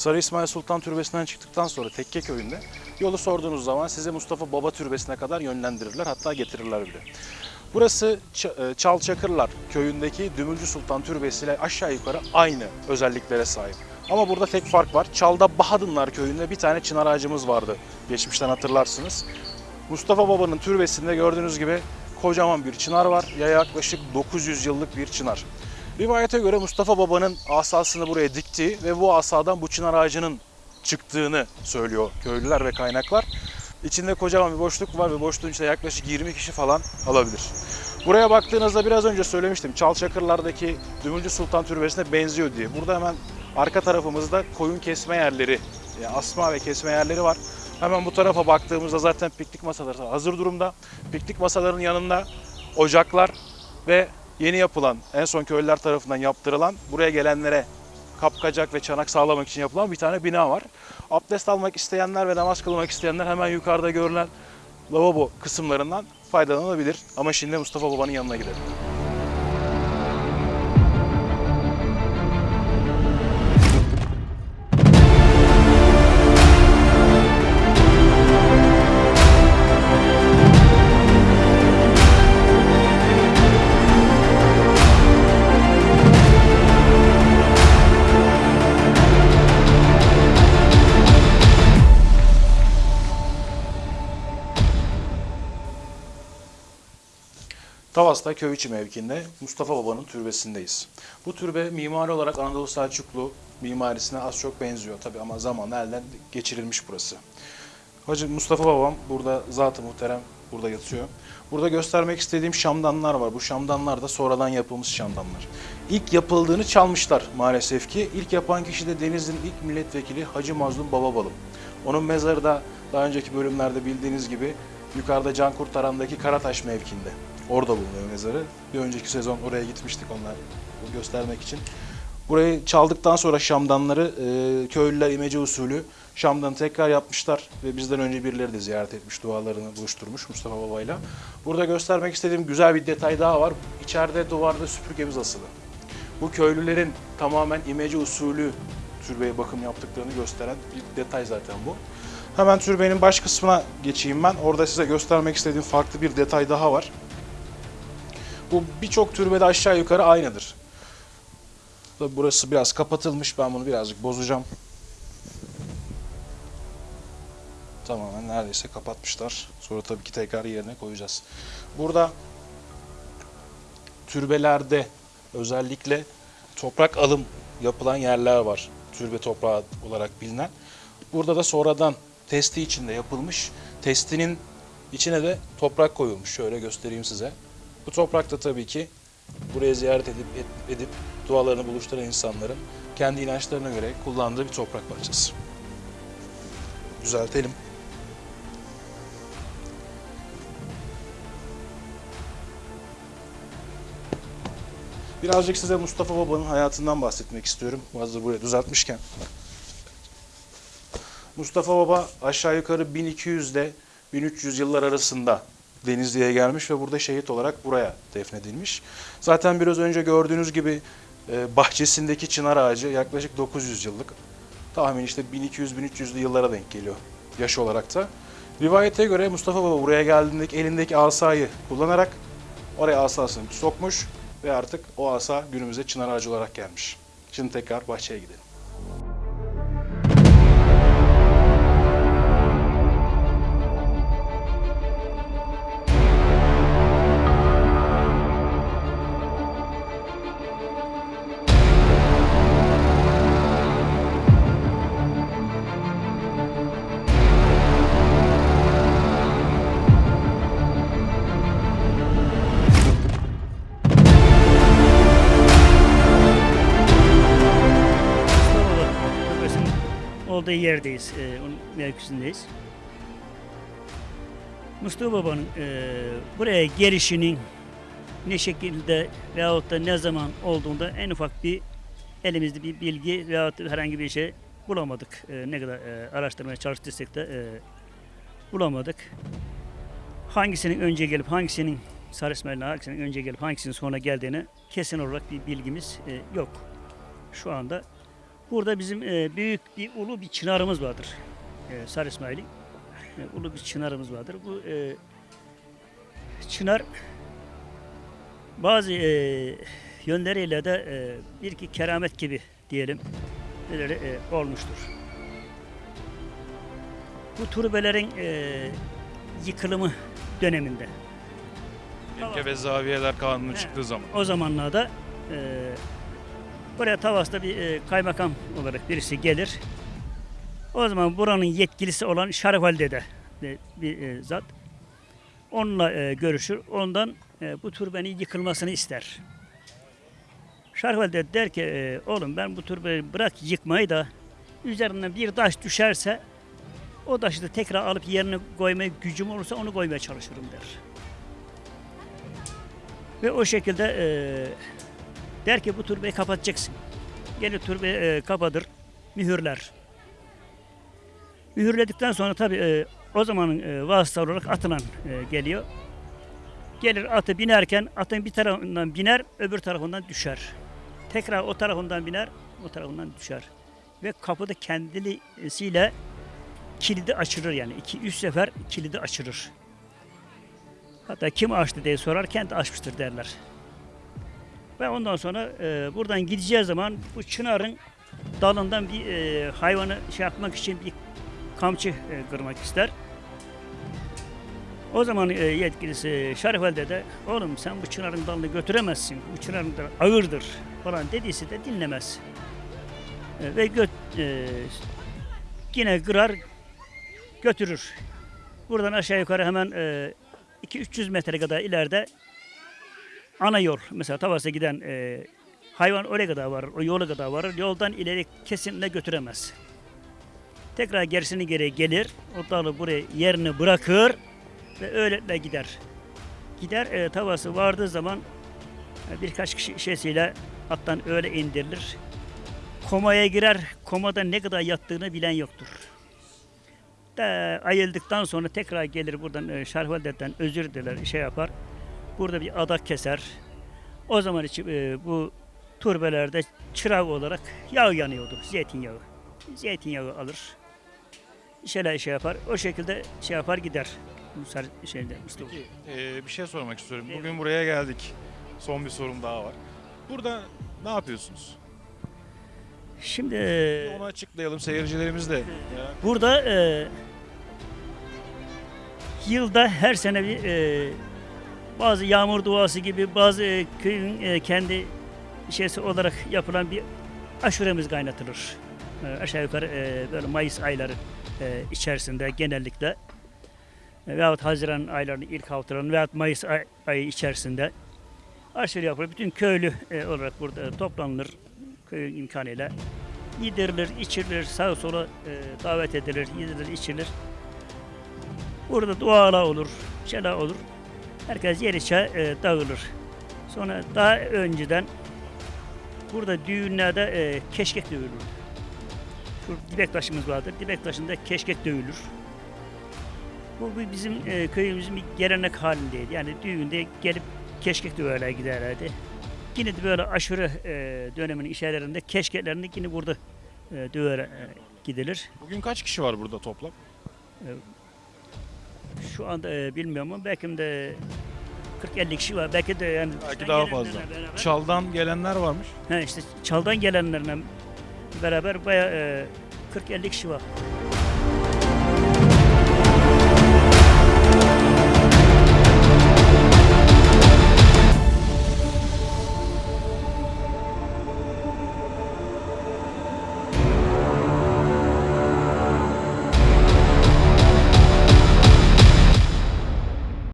Sarı İsmail Sultan Türbesi'nden çıktıktan sonra Tekke Köyü'nde yolu sorduğunuz zaman sizi Mustafa Baba Türbesi'ne kadar yönlendirirler hatta getirirler bile. Burası e, Çalçakırlar köyündeki Dümülcü Sultan Türbesi ile aşağı yukarı aynı özelliklere sahip. Ama burada tek fark var. Çalda Bahadınlar köyünde bir tane çınar ağacımız vardı. Geçmişten hatırlarsınız. Mustafa Baba'nın türbesinde gördüğünüz gibi kocaman bir çınar var. Ya yaklaşık 900 yıllık bir çınar. Rivayete göre Mustafa Baba'nın asasını buraya diktiği ve bu asadan bu çınar ağacının çıktığını söylüyor köylüler ve kaynaklar. İçinde kocaman bir boşluk var ve boşluğun içinde yaklaşık 20 kişi falan alabilir. Buraya baktığınızda biraz önce söylemiştim. Çalçakırlardaki Dümülcü Sultan Türbesi'ne benziyor diye. Burada hemen arka tarafımızda koyun kesme yerleri, yani asma ve kesme yerleri var. Hemen bu tarafa baktığımızda zaten piknik masaları hazır durumda. Piknik masalarının yanında ocaklar ve yeni yapılan, en son köylüler tarafından yaptırılan, buraya gelenlere kapkacak ve çanak sağlamak için yapılan bir tane bina var. Abdest almak isteyenler ve namaz kılmak isteyenler hemen yukarıda görülen lavabo kısımlarından faydalanabilir. Ama şimdi Mustafa Baba'nın yanına gidelim. Tavas'ta köy içi mevkinde Mustafa Baba'nın türbesindeyiz. Bu türbe mimari olarak Anadolu Selçuklu mimarisine az çok benziyor tabi ama zamanla elden geçirilmiş burası. Hacı Mustafa Babam burada zat-ı muhterem burada yatıyor. Burada göstermek istediğim şamdanlar var. Bu şamdanlar da sonradan yapılmış şamdanlar. İlk yapıldığını çalmışlar maalesef ki. İlk yapan kişi de Denizli'nin ilk milletvekili Hacı Mazlum Bababalım. Onun mezarı da daha önceki bölümlerde bildiğiniz gibi yukarıda Can Kurtaran'daki Karataş mevkinde. Orada bulunuyor mezarı. Bir önceki sezon oraya gitmiştik onlar göstermek için. Burayı çaldıktan sonra şamdanları e, köylüler imece usulü şamdanı tekrar yapmışlar ve bizden önce birileri de ziyaret etmiş, dualarını buluşturmuş Mustafa Baba'yla. Burada göstermek istediğim güzel bir detay daha var. İçeride duvarda süpürgemiz asılı. Bu köylülerin tamamen imece usulü türbeye bakım yaptıklarını gösteren bir detay zaten bu. Hemen türbenin baş kısmına geçeyim ben. Orada size göstermek istediğim farklı bir detay daha var. Bu birçok türbede aşağı yukarı aynıdır. Tabii burası biraz kapatılmış. Ben bunu birazcık bozacağım. Tamamen neredeyse kapatmışlar. Sonra tabii ki tekrar yerine koyacağız. Burada türbelerde özellikle toprak alım yapılan yerler var. Türbe toprağı olarak bilinen. Burada da sonradan testi içinde yapılmış. Testinin içine de toprak koyulmuş. Şöyle göstereyim size. Bu toprak da tabii ki buraya ziyaret edip edip dualarını buluşturan insanların kendi inançlarına göre kullandığı bir toprak parçası. Düzeltelim. Birazcık size Mustafa Baba'nın hayatından bahsetmek istiyorum. Hazır buraya düzeltmişken. Mustafa Baba aşağı yukarı 1200 ile 1300 yıllar arasında Denizli'ye gelmiş ve burada şehit olarak buraya defnedilmiş. Zaten biraz önce gördüğünüz gibi e, bahçesindeki çınar ağacı yaklaşık 900 yıllık. Tahmin işte 1200-1300'lü yıllara denk geliyor yaş olarak da. Rivayete göre Mustafa Baba buraya geldiğinde elindeki asayı kullanarak oraya asasını sokmuş ve artık o asa günümüze çınar ağacı olarak gelmiş. Şimdi tekrar bahçeye gidelim. Olduğu yerdeyiz. e, onun mevkisindeyiz. Mustafa Baba'nın e, buraya gelişinin ne şekilde veyahut da ne zaman olduğunda en ufak bir elimizde bir bilgi veyahut da herhangi bir şey bulamadık. E, ne kadar e, araştırmaya çalıştıysak da e, bulamadık. Hangisinin önce gelip hangisinin Sarı İsmail'in hangisinin önce gelip hangisinin sonra geldiğini kesin olarak bir bilgimiz e, yok. Şu anda Burada bizim e, büyük bir ulu bir çınarımız vardır. E, Sarı İsmail'in. E, ulu bir çınarımız vardır. Bu e, çınar bazı e, yönleriyle de e, bir iki keramet gibi diyelim böyle e, olmuştur. Bu turbelerin e, yıkılımı döneminde Tekke ve zaviyeler kanunu çıktığı zaman. o zamanlarda e, buraya Tavas'ta bir e, kaymakam olarak birisi gelir. O zaman buranın yetkilisi olan Şarif Ali de bir e, zat. Onunla e, görüşür. Ondan e, bu türbenin yıkılmasını ister. Şarif Ali der ki e, oğlum ben bu türbeyi bırak yıkmayı da üzerinden bir taş düşerse o taşı da tekrar alıp yerine koymaya gücüm olursa onu koymaya çalışırım der. Ve o şekilde e, der ki bu türbeyi kapatacaksın. Gelir türbeyi e, kapatır, mühürler. Mühürledikten sonra tabi e, o zamanın e, vasıta olarak atılan e, geliyor. Gelir atı binerken atın bir tarafından biner, öbür tarafından düşer. Tekrar o tarafından biner, o tarafından düşer. Ve kapıda kendisiyle kilidi açılır yani. iki üç sefer kilidi açılır. Hatta kim açtı diye sorar, kendi açmıştır derler. Ve ondan sonra e, buradan gideceği zaman bu çınarın dalından bir e, hayvanı şey yapmak için bir kamçı e, kırmak ister. O zaman e, yetkilisi Şarif Ali de oğlum sen bu çınarın dalını götüremezsin. Bu çınarın dalı ağırdır falan dediyse de dinlemez. E, ve göt, e, yine kırar götürür. Buradan aşağı yukarı hemen e, 2-300 metre kadar ileride ana yol mesela Tavas'a giden e, hayvan oraya kadar varır, o yola kadar varır. Yoldan ileri kesinlikle götüremez. Tekrar gerisini geri gelir, o dalı buraya yerini bırakır ve öylelikle gider. Gider e, Tavas'ı vardığı zaman e, birkaç kişi şeysiyle attan öyle indirilir. Komaya girer, komada ne kadar yattığını bilen yoktur de ayıldıktan sonra tekrar gelir buradan e, Şarvalde'den özür diler, şey yapar. Burada bir adak keser. O zaman için e, bu turbelerde çırak olarak yağ yanıyordu, zeytinyağı. Zeytinyağı alır. Şeyler şey yapar. O şekilde şey yapar gider. Şeyde Mustafa. Ee, bir şey sormak istiyorum. Evet. Bugün buraya geldik. Son bir sorum daha var. Burada ne yapıyorsunuz? Şimdi e, Onu açıklayalım seyircilerimiz de. merak- Burada e, yılda her sene bir e, bazı yağmur duası gibi bazı e, köyün e, kendi şeysi olarak yapılan bir aşuremiz kaynatılır. E, aşağı yukarı e, böyle Mayıs ayları içerisinde genellikle e, veyahut Haziran aylarının ilk haftalarının veyahut Mayıs ay, ayı içerisinde aşure yapılır. Bütün köylü olarak burada toplanılır köyün imkanıyla yedirilir, içirilir, sağa sola davet edilir, yedirilir, içilir. Burada dualar olur, şeyler olur. Herkes yer içe e, dağılır. Sonra daha önceden burada düğünlerde e, keşkek dövülür. Şu dibek taşımız vardır. Dibek taşında keşkek dövülür. Bu bizim e, köyümüzün bir gelenek halindeydi. Yani düğünde gelip keşkek döverler giderlerdi. Yine de böyle aşure e, döneminin işlerinde keşkeklerini yine burada e, döver e, gidilir. Bugün kaç kişi var burada toplam? Şu anda e, bilmiyorum ama belki de 40-50 kişi var. Belki de yani Belki daha fazla. Beraber, Çaldan gelenler varmış. he, işte çaldan gelenlerle beraber bayağı e, 40-50 kişi var.